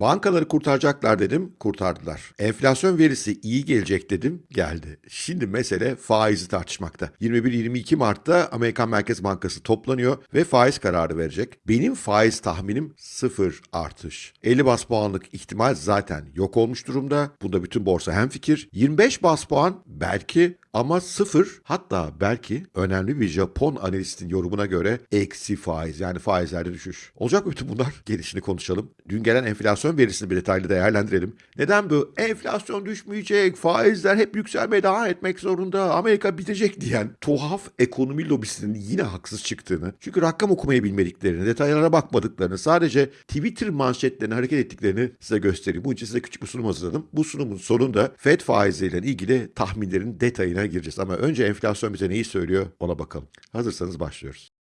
Bankaları kurtaracaklar dedim, kurtardılar. Enflasyon verisi iyi gelecek dedim, geldi. Şimdi mesele faizi tartışmakta. 21-22 Mart'ta Amerikan Merkez Bankası toplanıyor ve faiz kararı verecek. Benim faiz tahminim sıfır artış. 50 bas puanlık ihtimal zaten yok olmuş durumda. Bunda bütün borsa hemfikir. 25 bas puan belki ama sıfır hatta belki önemli bir Japon analistin yorumuna göre eksi faiz yani faizlerde düşüş. Olacak mı bütün bunlar? Gelişini konuşalım. Dün gelen enflasyon verisini bir detaylı değerlendirelim. Neden bu? Enflasyon düşmeyecek, faizler hep yükselmeye devam etmek zorunda, Amerika bitecek diyen tuhaf ekonomi lobisinin yine haksız çıktığını, çünkü rakam okumayı bilmediklerini, detaylara bakmadıklarını, sadece Twitter manşetlerine hareket ettiklerini size göstereyim. Bunun için size küçük bir sunum hazırladım. Bu sunumun sonunda FED faizleriyle ilgili tahminlerin detayına gireceğiz. Ama önce enflasyon bize neyi söylüyor ona bakalım. Hazırsanız başlıyoruz.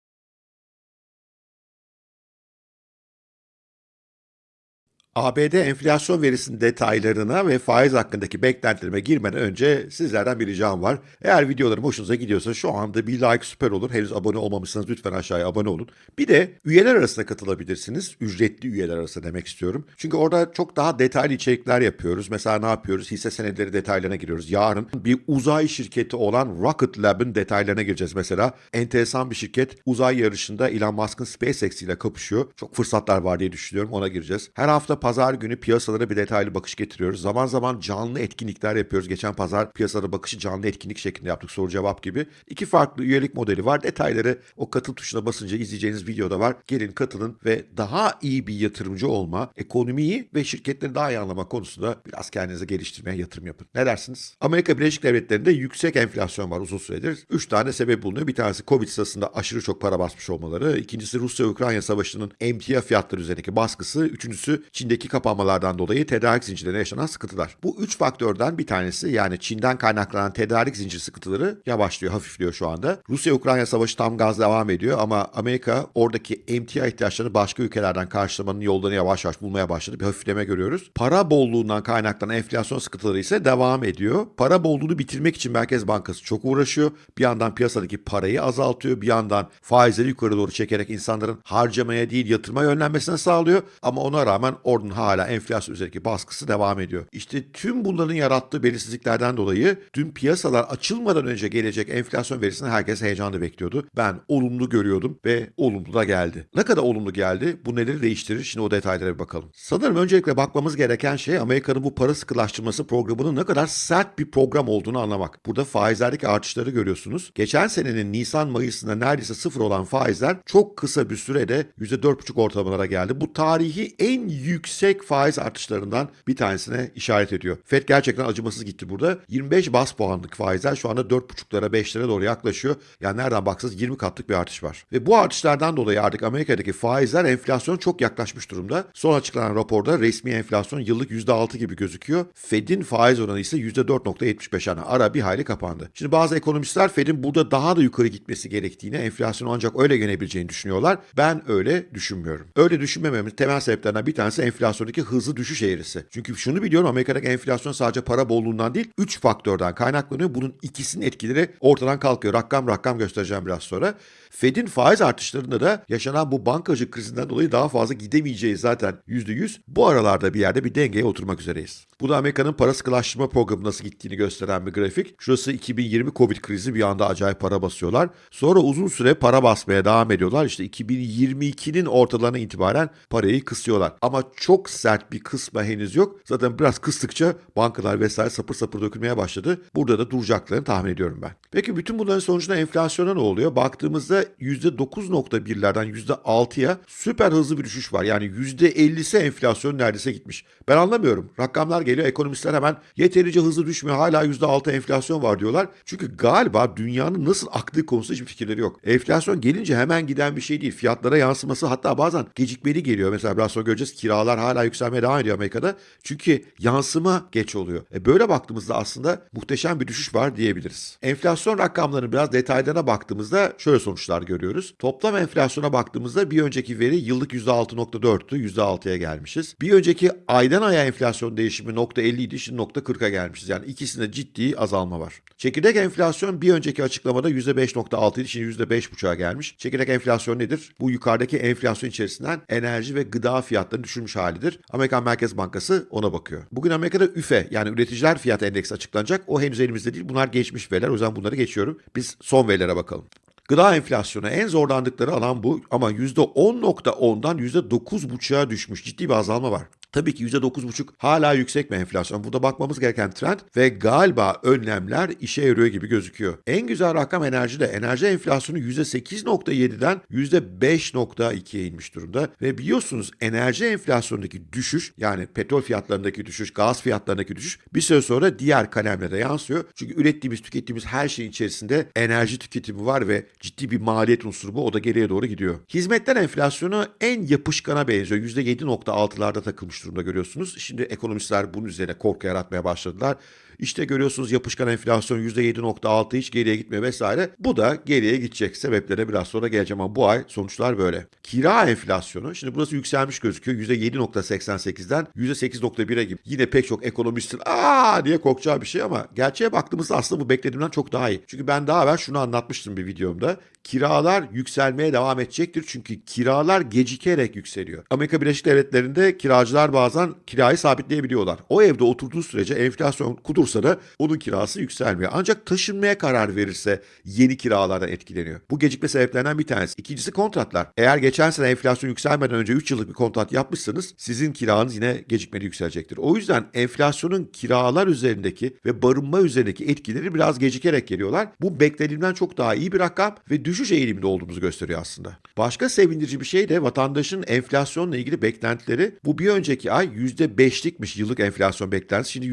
ABD enflasyon verisinin detaylarına ve faiz hakkındaki beklentilerime girmeden önce sizlerden bir ricam var. Eğer videolarım hoşunuza gidiyorsa şu anda bir like süper olur. Henüz abone olmamışsanız lütfen aşağıya abone olun. Bir de üyeler arasında katılabilirsiniz. Ücretli üyeler arasında demek istiyorum. Çünkü orada çok daha detaylı içerikler yapıyoruz. Mesela ne yapıyoruz? Hisse senetleri detaylarına giriyoruz. Yarın bir uzay şirketi olan Rocket Lab'ın detaylarına gireceğiz mesela. Enteresan bir şirket. Uzay yarışında Elon Musk'ın SpaceX ile kapışıyor. Çok fırsatlar var diye düşünüyorum. Ona gireceğiz. Her hafta pazar günü piyasalara bir detaylı bakış getiriyoruz. Zaman zaman canlı etkinlikler yapıyoruz. Geçen pazar piyasalara bakışı canlı etkinlik şeklinde yaptık soru cevap gibi. İki farklı üyelik modeli var. Detayları o katıl tuşuna basınca izleyeceğiniz videoda var. Gelin katılın ve daha iyi bir yatırımcı olma, ekonomiyi ve şirketleri daha iyi anlama konusunda biraz kendinize geliştirmeye yatırım yapın. Ne dersiniz? Amerika Birleşik Devletleri'nde yüksek enflasyon var uzun süredir. Üç tane sebep bulunuyor. Bir tanesi Covid sırasında aşırı çok para basmış olmaları. İkincisi Rusya-Ukrayna savaşının emtia fiyatları üzerindeki baskısı. Üçüncüsü Çin'deki kapanmalardan dolayı tedarik zincirlerine yaşanan sıkıntılar. Bu üç faktörden bir tanesi yani Çin'den kaynaklanan tedarik zincir sıkıntıları yavaşlıyor, hafifliyor şu anda. Rusya-Ukrayna savaşı tam gaz devam ediyor ama Amerika oradaki emtia ihtiyaçlarını başka ülkelerden karşılamanın yollarını yavaş yavaş bulmaya başladı. Bir hafifleme görüyoruz. Para bolluğundan kaynaklanan enflasyon sıkıntıları ise devam ediyor. Para bolluğunu bitirmek için Merkez Bankası çok uğraşıyor. Bir yandan piyasadaki parayı azaltıyor. Bir yandan faizleri yukarı doğru çekerek insanların harcamaya değil yatırma yönlenmesine sağlıyor. Ama ona rağmen ordunun hala enflasyon üzerindeki baskısı devam ediyor. İşte tüm bunların yarattığı belirsizliklerden dolayı dün piyasalar açılmadan önce gelecek enflasyon verisini herkes heyecanla bekliyordu. Ben olumlu görüyordum ve olumlu da geldi. Ne kadar olumlu geldi? Bu neleri değiştirir? Şimdi o detaylara bir bakalım. Sanırım öncelikle bakmamız gereken şey Amerika'nın bu para sıkılaştırması programının ne kadar sert bir program olduğunu anlamak. Burada faizlerdeki artışları görüyorsunuz. Geçen senenin Nisan-Mayıs'ında neredeyse sıfır olan faizler çok kısa bir sürede %4,5 ortalamalara geldi. Bu tarihi en yüksek faiz artışlarından bir tanesine işaret ediyor. Fed gerçekten acımasız gitti burada. 25 bas puanlık faizler şu anda 4,5'lara 5'lere doğru yaklaşıyor. Yani nereden baksanız 20 katlık bir artış var. Ve bu artışlardan dolayı artık Amerika'daki faizler enflasyon çok yaklaşmış durumda. Son açıklanan raporda resmi enflasyon yıllık %6 gibi gözüküyor. Fed'in faiz oranı ise %4.75 yani ara bir hayli kapandı. Şimdi bazı ekonomistler Fed'in burada daha da yukarı gitmesi gerektiğini, enflasyonu ancak öyle yenebileceğini düşünüyorlar. Ben öyle düşünmüyorum. Öyle düşünmememin temel sebeplerinden bir tanesi enflasyondaki hızlı düşüş eğrisi. Çünkü şunu biliyorum Amerika'daki enflasyon sadece para bolluğundan değil 3 faktörden kaynaklanıyor. Bunun ikisinin etkileri ortadan kalkıyor. Rakam rakam göstereceğim biraz sonra. Fed'in faiz artışlarında da yaşanan bu bankacı krizinden dolayı daha fazla gidemeyeceğiz zaten %100. Bu aralarda bir yerde bir dengeye oturmak üzereyiz. Bu da Amerika'nın para sıkılaştırma programı nasıl gittiğini gösteren bir grafik. Şurası 2020 Covid krizi bir anda acayip para basıyorlar. Sonra uzun süre para basmaya devam ediyorlar. İşte 2022'nin ortalarına itibaren parayı kısıyorlar. Ama çok sert bir kısma henüz yok. Zaten biraz kıstıkça bankalar vesaire sapır sapır dökülmeye başladı. Burada da duracaklarını tahmin ediyorum ben. Peki bütün bunların sonucunda enflasyona ne oluyor? Baktığımızda %9.1'lerden %6'ya süper hızlı bir düşüş var. Yani %50'si enflasyon neredeyse gitmiş. Ben anlamıyorum. Rakamlar geliyor. Ekonomistler hemen yeterince hızlı düşmüyor. Hala %6 enflasyon var diyorlar. Çünkü galiba dünyanın nasıl aktığı konusunda hiçbir fikirleri yok. Enflasyon gelince hemen giden bir şey değil. Fiyatlara yansıması hatta bazen gecikmeli geliyor. Mesela biraz sonra göreceğiz kiralar hala yükselmeye devam ediyor Amerika'da. Çünkü yansıma geç oluyor. E böyle baktığımızda aslında muhteşem bir düşüş var diyebiliriz. Enflasyon rakamlarının biraz detaylarına baktığımızda şöyle sonuçlar görüyoruz. Toplam enflasyona baktığımızda bir önceki veri yıllık %6.4'tü. %6'ya gelmişiz. Bir önceki aydan aya enflasyon değişimi nokta .50 idi. Şimdi nokta .40'a gelmişiz. Yani ikisinde ciddi azalma var. Çekirdek enflasyon bir önceki açıklamada %5.6 idi. Şimdi %5.5'a gelmiş. Çekirdek enflasyon nedir? Bu yukarıdaki enflasyon içerisinden enerji ve gıda fiyatlarını düşürmüş halidir. Amerikan Merkez Bankası ona bakıyor. Bugün Amerika'da üfe yani üreticiler fiyat endeksi açıklanacak. O henüz elimizde değil. Bunlar geçmiş veriler. O yüzden bunları geçiyorum. Biz son verilere bakalım. Gıda enflasyonu en zorlandıkları alan bu ama %10.10'dan %9.5'a düşmüş. Ciddi bir azalma var. Tabii ki %9,5 hala yüksek bir enflasyon. Burada bakmamız gereken trend ve galiba önlemler işe yarıyor gibi gözüküyor. En güzel rakam enerjide. Enerji enflasyonu %8,7'den %5,2'ye inmiş durumda. Ve biliyorsunuz enerji enflasyonundaki düşüş yani petrol fiyatlarındaki düşüş, gaz fiyatlarındaki düşüş bir süre sonra diğer kalemlere yansıyor. Çünkü ürettiğimiz, tükettiğimiz her şeyin içerisinde enerji tüketimi var ve ciddi bir maliyet unsuru bu. O da geriye doğru gidiyor. Hizmetler enflasyonu en yapışkana benziyor. %7,6'larda takılmış durumda görüyorsunuz. Şimdi ekonomistler bunun üzerine korku yaratmaya başladılar. İşte görüyorsunuz yapışkan enflasyon %7.6 hiç geriye gitmiyor vesaire. Bu da geriye gidecek. Sebeplere biraz sonra geleceğim ama bu ay sonuçlar böyle. Kira enflasyonu şimdi burası yükselmiş gözüküyor. %7.88'den %8.1'e gibi. Yine pek çok ekonomistin aa diye korkacağı bir şey ama gerçeğe baktığımızda aslında bu beklediğimden çok daha iyi. Çünkü ben daha evvel şunu anlatmıştım bir videomda. Kiralar yükselmeye devam edecektir çünkü kiralar gecikerek yükseliyor. Amerika Birleşik Devletleri'nde kiracılar bazen kirayı sabitleyebiliyorlar. O evde oturduğu sürece enflasyon kudursa da onun kirası yükselmiyor. Ancak taşınmaya karar verirse yeni kiralardan etkileniyor. Bu gecikme sebeplerinden bir tanesi. İkincisi kontratlar. Eğer geçen sene enflasyon yükselmeden önce 3 yıllık bir kontrat yapmışsanız sizin kiranız yine gecikmeli yükselecektir. O yüzden enflasyonun kiralar üzerindeki ve barınma üzerindeki etkileri biraz gecikerek geliyorlar. Bu beklediğimden çok daha iyi bir rakam ve düşüş eğiliminde olduğumuzu gösteriyor aslında. Başka sevindirici bir şey de vatandaşın enflasyonla ilgili beklentileri. Bu bir önceki ay %5'likmiş yıllık enflasyon beklentisi. Şimdi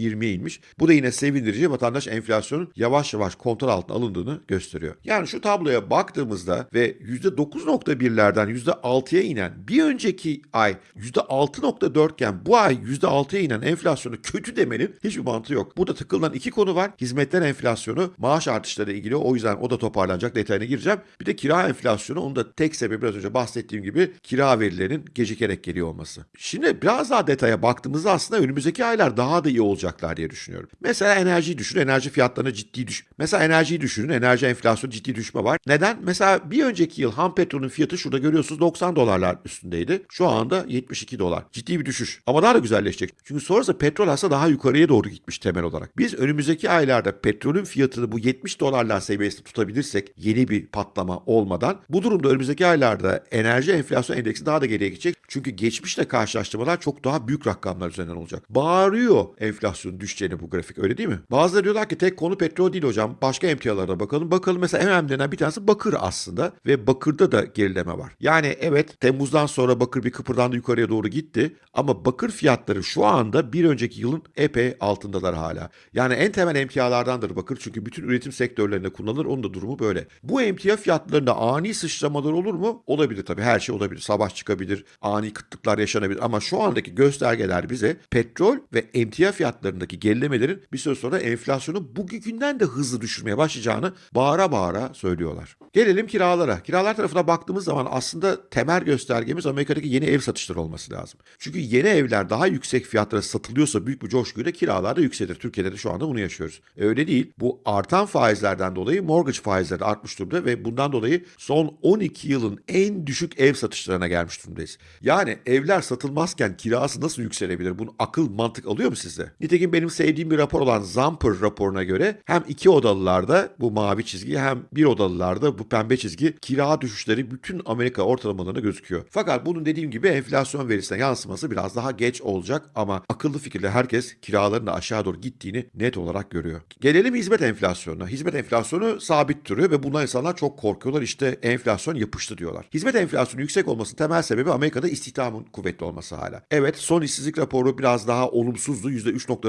%4.20'ye inmiş. Bu da yine sevindirici. Vatandaş enflasyonun yavaş yavaş kontrol altına alındığını gösteriyor. Yani şu tabloya baktığımızda ve %9.1'lerden %6'ya inen bir önceki ay %6.4 iken bu ay %6'ya inen enflasyonu kötü demenin hiçbir mantığı yok. Burada tıkılan iki konu var. Hizmetler enflasyonu, maaş artışları ilgili. O yüzden o da toparlanacak. Detayına gireceğim. Bir de kira enflasyonu. Onun da tek sebebi biraz önce bahsettiğim gibi kira verilerinin gecikerek geliyor olması. Şimdi biraz daha detaya baktığımızda aslında önümüzdeki aylar daha da iyi olacaklar diye düşünüyorum. Mesela enerjiyi düşünün. Enerji fiyatlarına ciddi düş. Mesela enerjiyi düşünün. Enerji enflasyonu ciddi düşme var. Neden? Mesela bir önceki yıl ham petrolün fiyatı şurada görüyorsunuz 90 dolarlar üstündeydi. Şu anda 72 dolar. Ciddi bir düşüş. Ama daha da güzelleşecek. Çünkü sonrasında petrol aslında daha yukarıya doğru gitmiş temel olarak. Biz önümüzdeki aylarda petrolün fiyatını bu 70 dolarlar seviyesinde tutabilirsek yeni bir patlama olmadan bu durumda önümüzdeki aylarda enerji enflasyon endeksi daha da geriye gidecek. Çünkü geçmişle karşılaştırmalar çok daha büyük rakamlar üzerinden olacak. Bağırıyor enflasyon düşeceğini bu grafik öyle değil mi? Bazıları diyorlar ki tek konu petrol değil hocam. Başka emtialara bakalım. Bakalım mesela en önemlilerinden bir tanesi bakır aslında ve bakırda da gerileme var. Yani evet Temmuz'dan sonra bakır bir kıpırdandı yukarıya doğru gitti ama bakır fiyatları şu anda bir önceki yılın epey altındalar hala. Yani en temel emtialardandır bakır çünkü bütün üretim sektörlerinde kullanılır. Onun da durumu böyle. Bu emtia fiyatlarında ani sıçramalar olur mu? Olabilir tabii. Her şey olabilir. Savaş çıkabilir. Ani kıtlıklar yaşanabilir. Ama şu andaki göstergeler bize petrol ve emtia fiyatlarındaki gerilemelerin bir süre sonra enflasyonu bugünkünden de hızlı düşürmeye başlayacağını bağıra bağıra söylüyorlar. Gelelim kiralara. Kiralar tarafına baktığımız zaman aslında temel göstergemiz Amerika'daki yeni ev satışları olması lazım. Çünkü yeni evler daha yüksek fiyatlara satılıyorsa büyük bir coşkuyla kiralar da yükselir. Türkiye'de de şu anda bunu yaşıyoruz. E öyle değil. Bu artan faizlerden dolayı mortgage faizleri artmış durumda ve bundan dolayı son 12 yılın en düşük ev satışlarına gelmiş durumdayız. Yani evler satılmazken kirası nasıl yükselebilir? Bunu akıl mantık alıyor mu size? Nitekim benim sevdiğim bir rapor olan Zamper raporuna göre hem iki odalılarda bu mavi çizgi hem bir odalılarda bu pembe çizgi kira düşüşleri bütün Amerika ortalamalarında gözüküyor. Fakat bunun dediğim gibi enflasyon verisine yansıması biraz daha geç olacak ama akıllı fikirle herkes kiraların da aşağı doğru gittiğini net olarak görüyor. Gelelim hizmet enflasyonuna. Hizmet enflasyonu sabit duruyor ve bundan insanlar çok korkuyorlar. İşte enflasyon yapıştı diyorlar. Hizmet enflasyonu yüksek olmasının temel sebebi Amerika'da istihdamın kuvvetli olması hala. Evet son işsizlik raporu biraz daha olumsuzdu.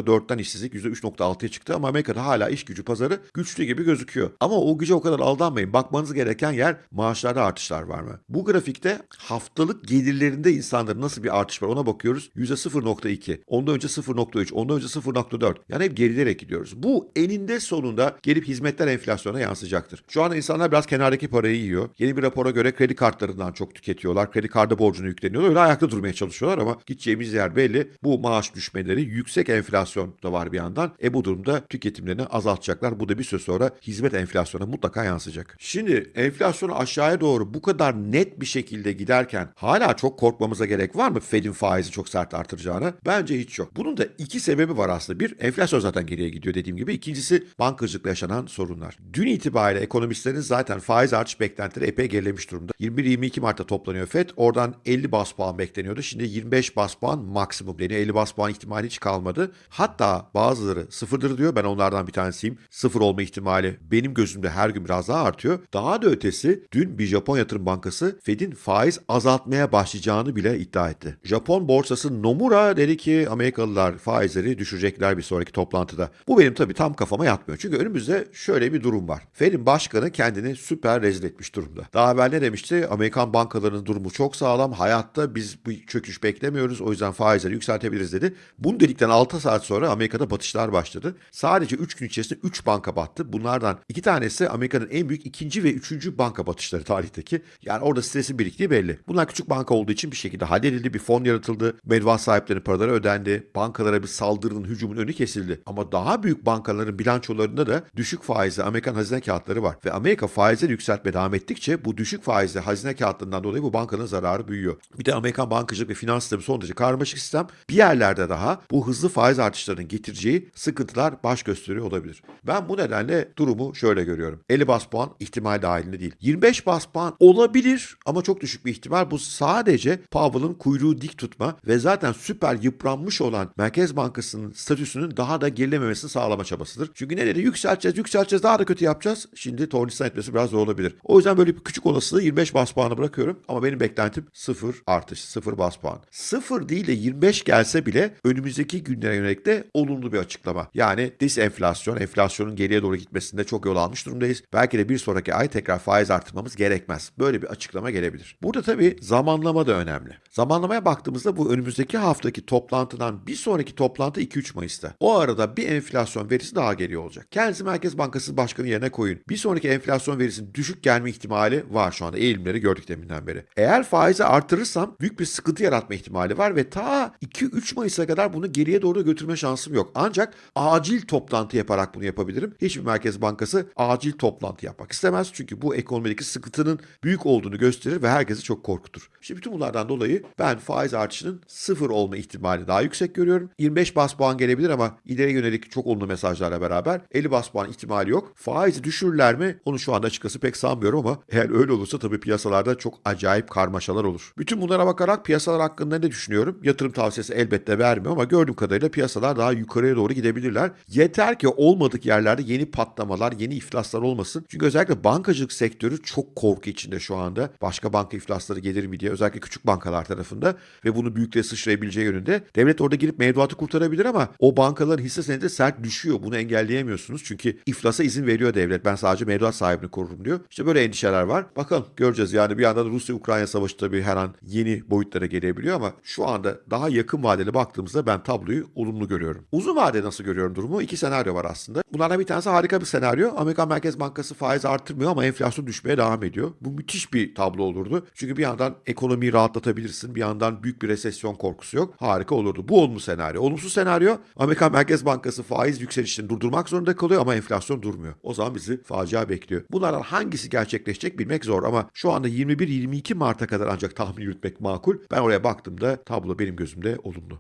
%3.4'ten işsizlik %3.6'ya çıktı ama Amerika'da hala iş gücü pazarı güçlü gibi gözüküyor. Ama o güce o kadar aldanmayın. Bakmanız gereken yer maaşlarda artışlar var mı? Bu grafikte haftalık gelirlerinde insanların nasıl bir artış var ona bakıyoruz. %0.2. Ondan önce 0.3. Ondan önce 0.4. Yani hep gerilerek gidiyoruz. Bu eninde sonunda gelip hizmetler enflasyona yansıyacaktır. Şu anda insanlar biraz kenardaki parayı yiyor. Yeni bir rapora göre kredi kartlarından çok tüketiyorlar. Kredi kartı borcunu yükleniyorlar. Öyle ayakta durmaya çalışıyorlar ama gideceğimiz yer belli. Bu maaş düşmeleri yüksek enflasyon enflasyon da var bir yandan. E bu durumda tüketimlerini azaltacaklar. Bu da bir süre sonra hizmet enflasyona mutlaka yansıyacak. Şimdi enflasyonu aşağıya doğru bu kadar net bir şekilde giderken hala çok korkmamıza gerek var mı Fed'in faizi çok sert artıracağına? Bence hiç yok. Bunun da iki sebebi var aslında. Bir, enflasyon zaten geriye gidiyor dediğim gibi. İkincisi bankacılıkla yaşanan sorunlar. Dün itibariyle ekonomistlerin zaten faiz artış beklentileri epey gerilemiş durumda. 21-22 Mart'ta toplanıyor FED. Oradan 50 bas puan bekleniyordu. Şimdi 25 bas puan maksimum deniyor. 50 bas puan ihtimali hiç kalmadı. Hatta bazıları sıfırdır diyor. Ben onlardan bir tanesiyim. Sıfır olma ihtimali benim gözümde her gün biraz daha artıyor. Daha da ötesi dün bir Japon yatırım bankası Fed'in faiz azaltmaya başlayacağını bile iddia etti. Japon borsası Nomura dedi ki Amerikalılar faizleri düşürecekler bir sonraki toplantıda. Bu benim tabii tam kafama yatmıyor. Çünkü önümüzde şöyle bir durum var. Fed'in başkanı kendini süper rezil etmiş durumda. Daha evvel ne demişti? Amerikan bankalarının durumu çok sağlam. Hayatta biz bu çöküş beklemiyoruz. O yüzden faizleri yükseltebiliriz dedi. Bunu dedikten 6 saat sonra Amerika'da batışlar başladı. Sadece 3 gün içerisinde 3 banka battı. Bunlardan 2 tanesi Amerika'nın en büyük ikinci ve üçüncü banka batışları tarihteki. Yani orada stresin biriktiği belli. Bunlar küçük banka olduğu için bir şekilde halledildi. Bir fon yaratıldı. Mevduat sahiplerinin paraları ödendi. Bankalara bir saldırının, hücumun önü kesildi. Ama daha büyük bankaların bilançolarında da düşük faizli Amerikan hazine kağıtları var. Ve Amerika faizleri yükseltmeye devam ettikçe bu düşük faizli hazine kağıtlarından dolayı bu bankanın zararı büyüyor. Bir de Amerikan bankacılık ve finans sistemi son derece karmaşık sistem. Bir yerlerde daha bu hızlı faiz artışlarının getireceği sıkıntılar baş gösteriyor olabilir. Ben bu nedenle durumu şöyle görüyorum. 50 bas puan ihtimal dahilinde değil. 25 bas puan olabilir ama çok düşük bir ihtimal. Bu sadece Powell'ın kuyruğu dik tutma ve zaten süper yıpranmış olan Merkez Bankası'nın statüsünün daha da gerilememesini sağlama çabasıdır. Çünkü ne dedi? Yükselteceğiz, yükselteceğiz, daha da kötü yapacağız. Şimdi tornistan etmesi biraz zor olabilir. O yüzden böyle bir küçük olasılığı 25 bas puanı bırakıyorum. Ama benim beklentim 0 artış, 0 bas puan. 0 değil de 25 gelse bile önümüzdeki günlere yönelik de olumlu bir açıklama. Yani disenflasyon, enflasyonun geriye doğru gitmesinde çok yol almış durumdayız. Belki de bir sonraki ay tekrar faiz artırmamız gerekmez. Böyle bir açıklama gelebilir. Burada tabii zamanlama da önemli. Zamanlamaya baktığımızda bu önümüzdeki haftaki toplantıdan bir sonraki toplantı 2-3 Mayıs'ta. O arada bir enflasyon verisi daha geliyor olacak. Kendinizi Merkez Bankası Başkanı yerine koyun. Bir sonraki enflasyon verisinin düşük gelme ihtimali var şu anda. Eğilimleri gördük deminden beri. Eğer faizi artırırsam büyük bir sıkıntı yaratma ihtimali var ve ta 2-3 Mayıs'a kadar bunu geriye doğru götürme şansım yok. Ancak acil toplantı yaparak bunu yapabilirim. Hiçbir Merkez Bankası acil toplantı yapmak istemez. Çünkü bu ekonomideki sıkıntının büyük olduğunu gösterir ve herkesi çok korkutur. İşte bütün bunlardan dolayı ben faiz artışının sıfır olma ihtimali daha yüksek görüyorum. 25 bas puan gelebilir ama ileri yönelik çok olumlu mesajlarla beraber 50 bas puan ihtimali yok. Faizi düşürürler mi? Onu şu anda açıkçası pek sanmıyorum ama eğer öyle olursa tabii piyasalarda çok acayip karmaşalar olur. Bütün bunlara bakarak piyasalar hakkında ne düşünüyorum? Yatırım tavsiyesi elbette vermiyorum ama gördüğüm kadarıyla piyasalar daha yukarıya doğru gidebilirler. Yeter ki olmadık yerlerde yeni patlamalar, yeni iflaslar olmasın. Çünkü özellikle bankacılık sektörü çok korku içinde şu anda. Başka banka iflasları gelir mi diye özellikle küçük bankalar tarafında ve bunu büyüklere sıçrayabileceği yönünde. Devlet orada girip mevduatı kurtarabilir ama o bankaların hisse senedi sert düşüyor. Bunu engelleyemiyorsunuz. Çünkü iflasa izin veriyor devlet. Ben sadece mevduat sahibini korurum diyor. İşte böyle endişeler var. Bakalım göreceğiz. Yani bir yandan Rusya-Ukrayna savaşı tabii her an yeni boyutlara gelebiliyor ama şu anda daha yakın vadeli baktığımızda ben tabloyu olumlu görüyorum. Uzun vade nasıl görüyorum durumu? İki senaryo var aslında. Bunlardan bir tanesi harika bir senaryo. Amerikan Merkez Bankası faiz artırmıyor ama enflasyon düşmeye devam ediyor. Bu müthiş bir tablo olurdu. Çünkü bir yandan ekonomiyi rahatlatabilirsin. Bir yandan büyük bir resesyon korkusu yok. Harika olurdu. Bu olumlu senaryo. Olumsuz senaryo Amerikan Merkez Bankası faiz yükselişini durdurmak zorunda kalıyor ama enflasyon durmuyor. O zaman bizi facia bekliyor. Bunlardan hangisi gerçekleşecek bilmek zor ama şu anda 21-22 Mart'a kadar ancak tahmin yürütmek makul. Ben oraya baktığımda tablo benim gözümde olumlu.